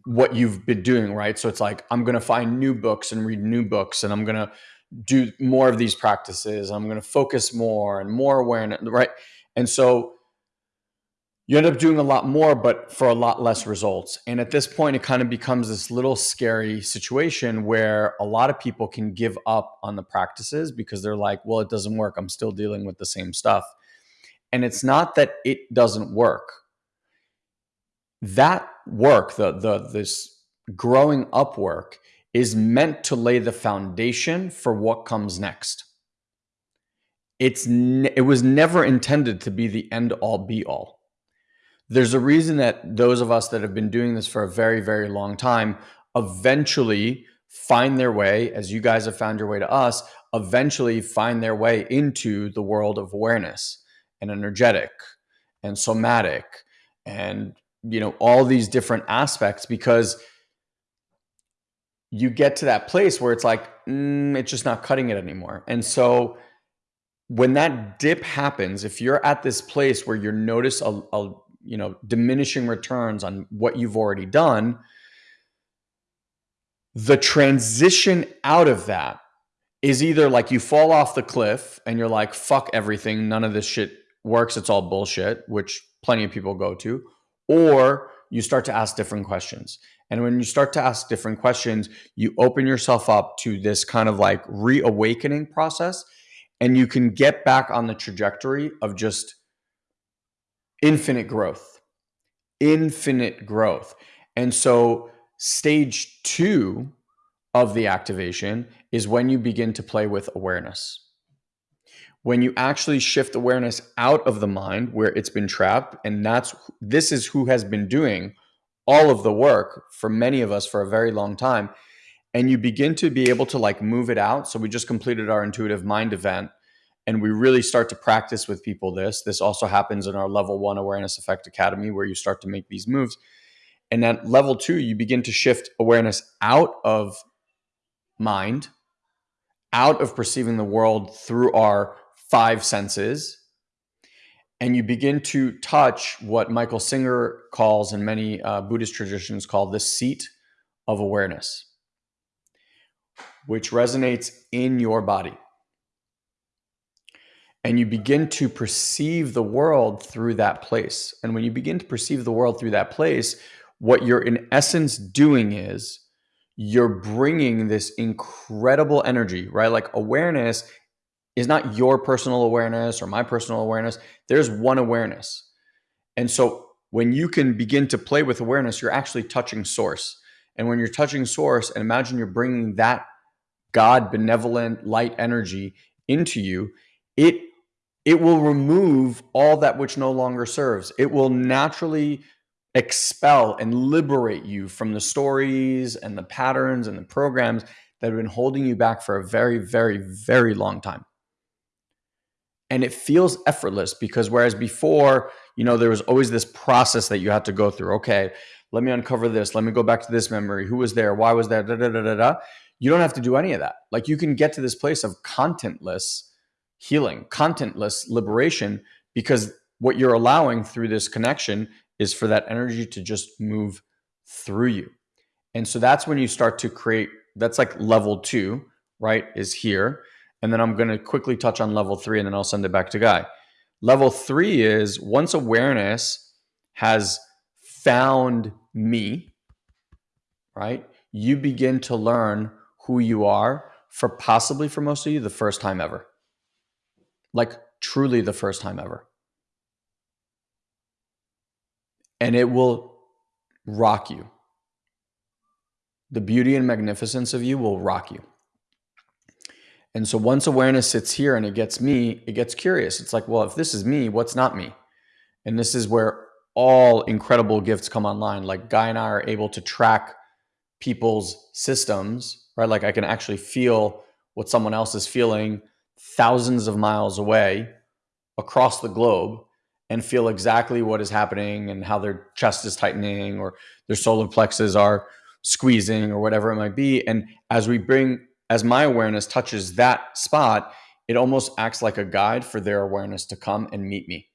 Speaker 2: what you've been doing, right? So it's like, I'm going to find new books and read new books, and I'm going to do more of these practices. I'm going to focus more and more awareness, right? And so you end up doing a lot more, but for a lot less results. And at this point, it kind of becomes this little scary situation where a lot of people can give up on the practices because they're like, well, it doesn't work. I'm still dealing with the same stuff. And it's not that it doesn't work. That work, the, the, this growing up work, is meant to lay the foundation for what comes next. It's it was never intended to be the end all be all there's a reason that those of us that have been doing this for a very, very long time eventually find their way, as you guys have found your way to us, eventually find their way into the world of awareness and energetic and somatic and you know all these different aspects because you get to that place where it's like mm, it's just not cutting it anymore. And so when that dip happens if you're at this place where you notice a, a you know diminishing returns on what you've already done the transition out of that is either like you fall off the cliff and you're like fuck everything. None of this shit works. It's all bullshit which plenty of people go to or you start to ask different questions and when you start to ask different questions you open yourself up to this kind of like reawakening process and you can get back on the trajectory of just infinite growth, infinite growth. And so, stage two of the activation is when you begin to play with awareness. When you actually shift awareness out of the mind where it's been trapped and that's this is who has been doing all of the work for many of us for a very long time and you begin to be able to like move it out. So we just completed our intuitive mind event and we really start to practice with people this. This also happens in our level 1 awareness effect academy where you start to make these moves. And at level 2 you begin to shift awareness out of mind out of perceiving the world through our five senses and you begin to touch what Michael Singer calls, and many uh, Buddhist traditions call the seat of awareness, which resonates in your body. And you begin to perceive the world through that place. And when you begin to perceive the world through that place, what you're in essence doing is you're bringing this incredible energy, right? Like awareness is not your personal awareness or my personal awareness. There's one awareness. And so when you can begin to play with awareness, you're actually touching source. And when you're touching source, and imagine you're bringing that God benevolent light energy into you, it it will remove all that which no longer serves. It will naturally expel and liberate you from the stories and the patterns and the programs that have been holding you back for a very, very, very long time and it feels effortless because whereas before you know there was always this process that you had to go through. Okay let me uncover this. Let me go back to this memory. Who was there? Why was there? Da, da, da, da, da. you don't have to do any of that. Like you can get to this place of contentless healing contentless liberation because what you're allowing through this connection is for that energy to just move through you. And so that's when you start to create that's like level two right is here and then I'm going to quickly touch on level three and then I'll send it back to Guy. Level three is once awareness has found me, right? You begin to learn who you are for possibly for most of you the first time ever. Like truly the first time ever. And it will rock you. The beauty and magnificence of you will rock you. And so once awareness sits here and it gets me, it gets curious. It's like, well, if this is me, what's not me? And this is where all incredible gifts come online. Like Guy and I are able to track people's systems, right? Like I can actually feel what someone else is feeling thousands of miles away across the globe and feel exactly what is happening and how their chest is tightening or their solar plexus are squeezing or whatever it might be. And as we bring as my awareness touches that spot, it almost acts like a guide for their awareness to come and meet me.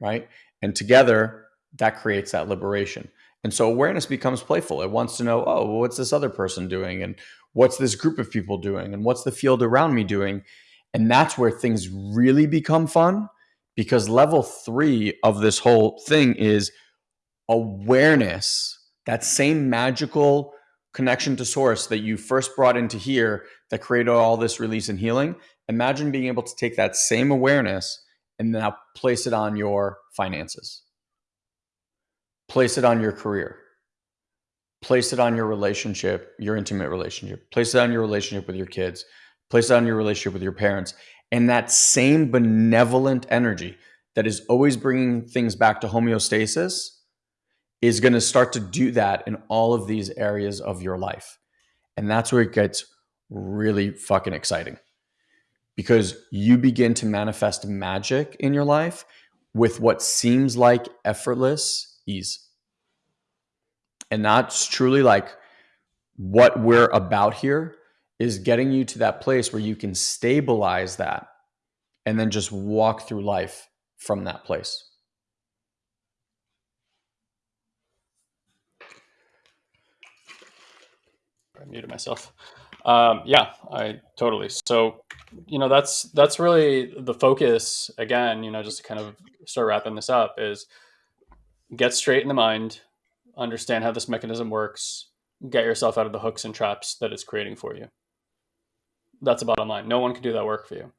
Speaker 2: Right. And together, that creates that liberation. And so awareness becomes playful. It wants to know, oh, well, what's this other person doing? And what's this group of people doing? And what's the field around me doing? And that's where things really become fun because level three of this whole thing is awareness, that same magical connection to source that you first brought into here that created all this release and healing, imagine being able to take that same awareness and now place it on your finances, place it on your career, place it on your relationship, your intimate relationship, place it on your relationship with your kids, place it on your relationship with your parents. And that same benevolent energy that is always bringing things back to homeostasis is going to start to do that in all of these areas of your life. And that's where it gets really fucking exciting because you begin to manifest magic in your life with what seems like effortless ease. And that's truly like what we're about here is getting you to that place where you can stabilize that and then just walk through life from that place.
Speaker 1: I muted myself. Um, yeah, I totally. So, you know, that's that's really the focus. Again, you know, just to kind of start wrapping this up is get straight in the mind, understand how this mechanism works, get yourself out of the hooks and traps that it's creating for you. That's the bottom line. No one can do that work for you.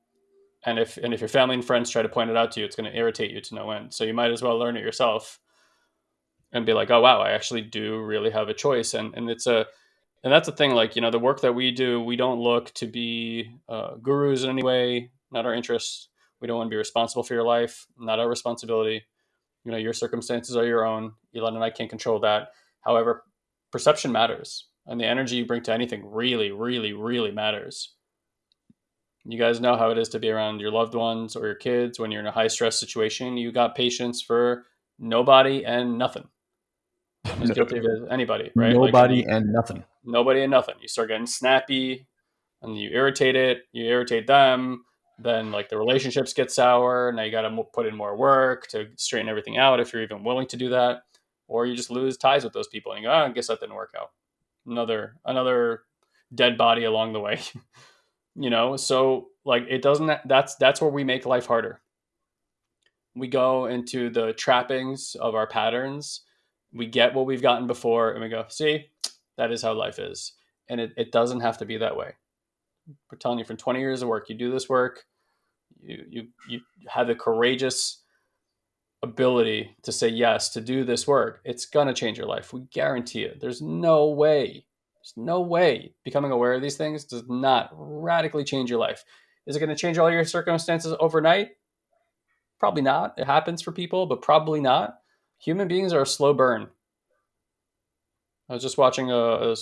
Speaker 1: And if and if your family and friends try to point it out to you, it's going to irritate you to no end. So you might as well learn it yourself and be like, oh wow, I actually do really have a choice. And and it's a and that's the thing like you know the work that we do we don't look to be uh, gurus in any way not our interest. We don't want to be responsible for your life, not our responsibility. You know, your circumstances are your own. Elon and I can't control that. However, perception matters, and the energy you bring to anything really, really, really matters. You guys know how it is to be around your loved ones or your kids when you're in a high stress situation. You got patience for nobody and nothing. As guilty as anybody, right?
Speaker 2: Nobody like, and nothing.
Speaker 1: Nobody and nothing. You start getting snappy, and you irritate it. You irritate them. Then like the relationships get sour. Now you got to put in more work to straighten everything out if you're even willing to do that, or you just lose ties with those people and you go, oh, I guess that didn't work out. Another another dead body along the way. [laughs] you know so like it doesn't that's that's where we make life harder we go into the trappings of our patterns we get what we've gotten before and we go see that is how life is and it, it doesn't have to be that way we're telling you from 20 years of work you do this work you you you have the courageous ability to say yes to do this work it's going to change your life we guarantee it there's no way there's no way becoming aware of these things does not radically change your life. Is it going to change all your circumstances overnight? Probably not. It happens for people, but probably not. Human beings are a slow burn. I was just watching a, a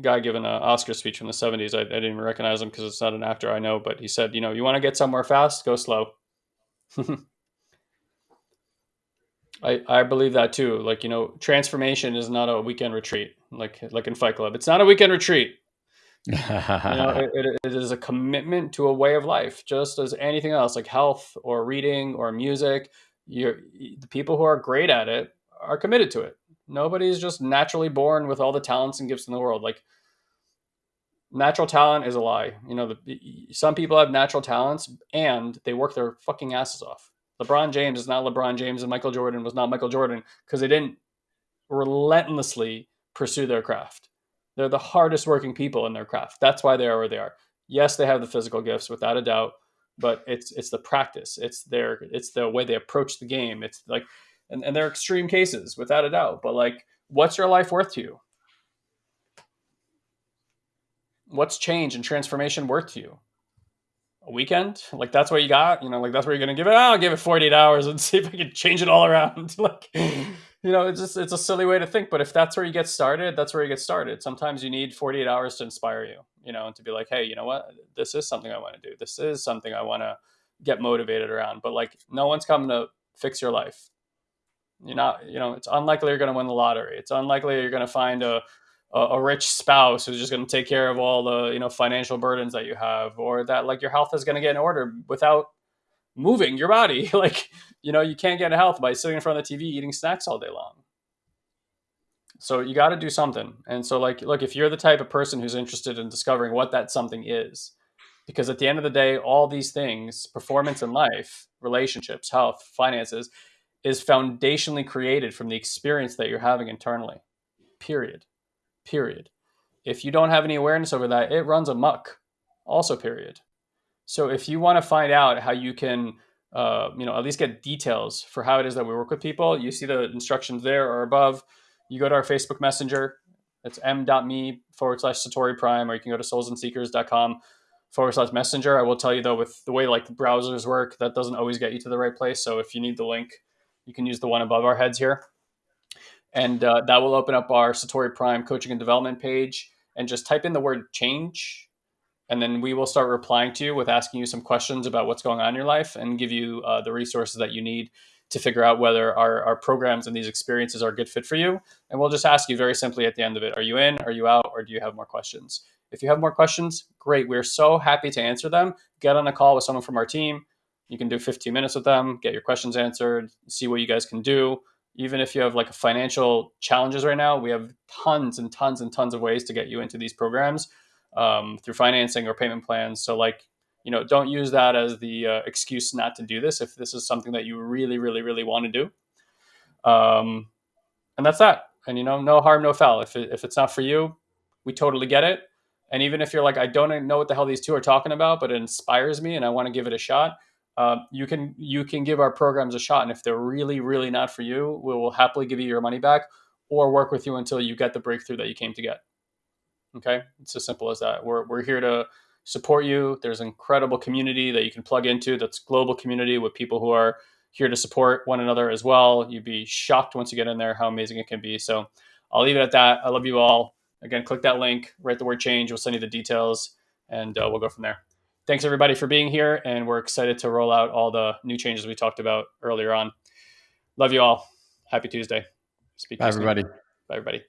Speaker 1: guy giving an uh, Oscar speech from the 70s. I, I didn't even recognize him because it's not an actor I know, but he said, you know, you want to get somewhere fast, go slow. [laughs] I, I believe that too. Like, you know, transformation is not a weekend retreat like like in Fight Club. It's not a weekend retreat. you know, [laughs] it, it, it is a commitment to a way of life, just as anything else, like health or reading or music. You're, the people who are great at it are committed to it. Nobody's just naturally born with all the talents and gifts in the world. Like natural talent is a lie. You know, the, some people have natural talents and they work their fucking asses off. LeBron James is not LeBron James and Michael Jordan was not Michael Jordan because they didn't relentlessly pursue their craft. They're the hardest working people in their craft. That's why they are where they are. Yes, they have the physical gifts without a doubt, but it's it's the practice. It's their it's the way they approach the game. It's like and, and they're extreme cases without a doubt. But like, what's your life worth to you? What's change and transformation worth to you? a weekend like that's what you got you know like that's where you're gonna give it i'll give it 48 hours and [laughs] see if i can change it all around [laughs] like you know it's just it's a silly way to think but if that's where you get started that's where you get started. Sometimes you need 48 hours to inspire you you know and to be like hey you know what? This is something i want to do. This is something i want to get motivated around. But like no one's coming to fix your life. You're not you know it's unlikely you're going to win the lottery. It's unlikely you're going to find a a, a rich spouse who's just going to take care of all the you know financial burdens that you have or that like your health is going to get in order without moving your body. [laughs] Like you know you can't get health by sitting in front of the tv eating snacks all day long. So you got to do something. And so like look if you're the type of person who's interested in discovering what that something is because at the end of the day all these things performance in life relationships health finances is foundationally created from the experience that you're having internally. Period. Period. If you don't have any awareness over that, it runs amok, also, period. So if you want to find out how you can, uh, you know, at least get details for how it is that we work with people, you see the instructions there or above. You go to our Facebook Messenger. It's m.me forward slash Satori Prime, or you can go to soulsandseekers.com forward slash messenger. I will tell you though, with the way like the browsers work, that doesn't always get you to the right place. So if you need the link, you can use the one above our heads here and uh, that will open up our Satori Prime coaching and development page. And just type in the word change, and then we will start replying to you with asking you some questions about what's going on in your life and give you uh, the resources that you need to figure out whether our, our programs and these experiences are a good fit for you. And we'll just ask you very simply at the end of it Are you in? Are you out? Or do you have more questions? If you have more questions, great. We're so happy to answer them. Get on a call with someone from our team. You can do 15 minutes with them, get your questions answered, see what you guys can do even if you have like a financial challenges right now, we have tons and tons and tons of ways to get you into these programs um, through financing or payment plans. So like, you know, don't use that as the uh, excuse not to do this if this is something that you really, really, really want to do. Um, and that's that. And you know, no harm, no foul. If it, if it's not for you, we totally get it. And even if you're like, I don't know what the hell these two are talking about, but it inspires me and I want to give it a shot, uh, you can you can give our programs a shot, and if they're really really not for you, we will happily give you your money back or work with you until you get the breakthrough that you came to get. Okay, it's as simple as that. We're we're here to support you. There's an incredible community that you can plug into that's global community with people who are here to support one another as well. You'd be shocked once you get in there how amazing it can be. So I'll leave it at that. I love you all. Again, click that link, write the word change. We'll send you the details and uh, we'll go from there. Thanks everybody for being here. And we're excited to roll out all the new changes we talked about earlier on. Love you all. Happy Tuesday.
Speaker 2: Speak Bye, everybody.
Speaker 1: Bye, everybody.